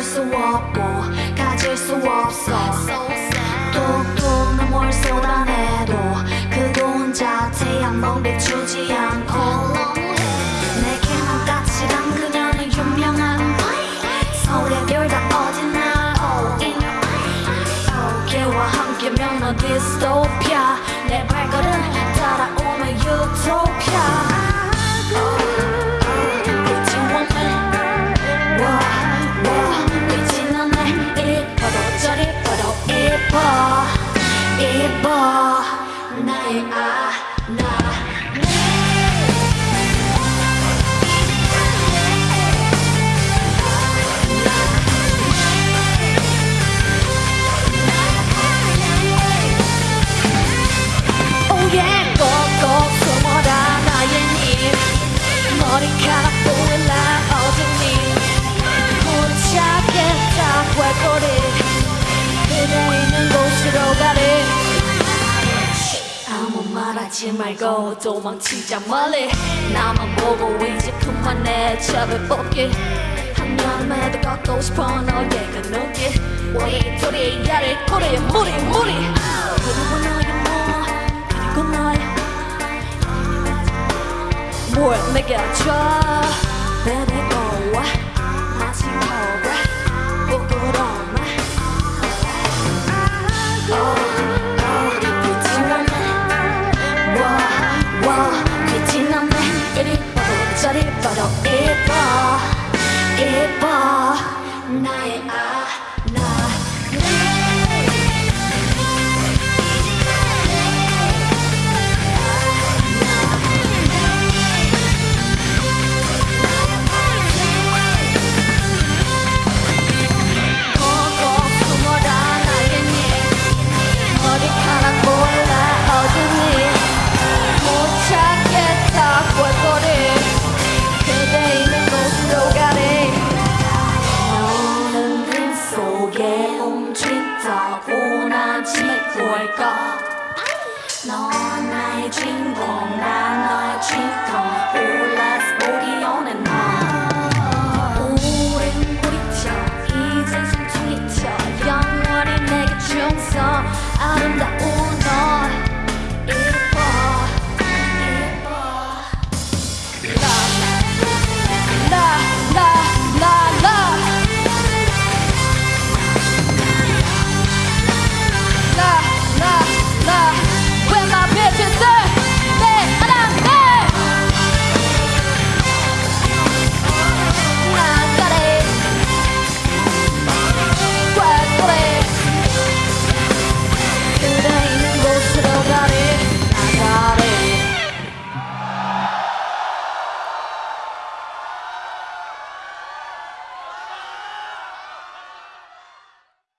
수 없고 가질 수 없어. 뚝뚝 눈물 쏟아내도 그도 혼자 태양 멍 비추지 않고. 내게만 까칠한 그녀는 유명한 서울의 별다 어디나 all in 걔와 함께면 넌 디스토피아. 내 발걸음 따라오면 유토피아 나의 말하지 말고 도망치자 멀리. 나만 보고 이제 그만해. 잡을 뽑기. 한여름에도 걷고 싶어 너의 그 눈길 우리 둘이 야를 꼬리 무리 무리. 그리고 너의 뭐 그리고 너의 뭘 내게 줘. Baby go. 다시 이뻐 나의 아나 glitter 오나지 뭘까? 너 나의 주인공 난 너의 주인공 너. 오랜 아름다운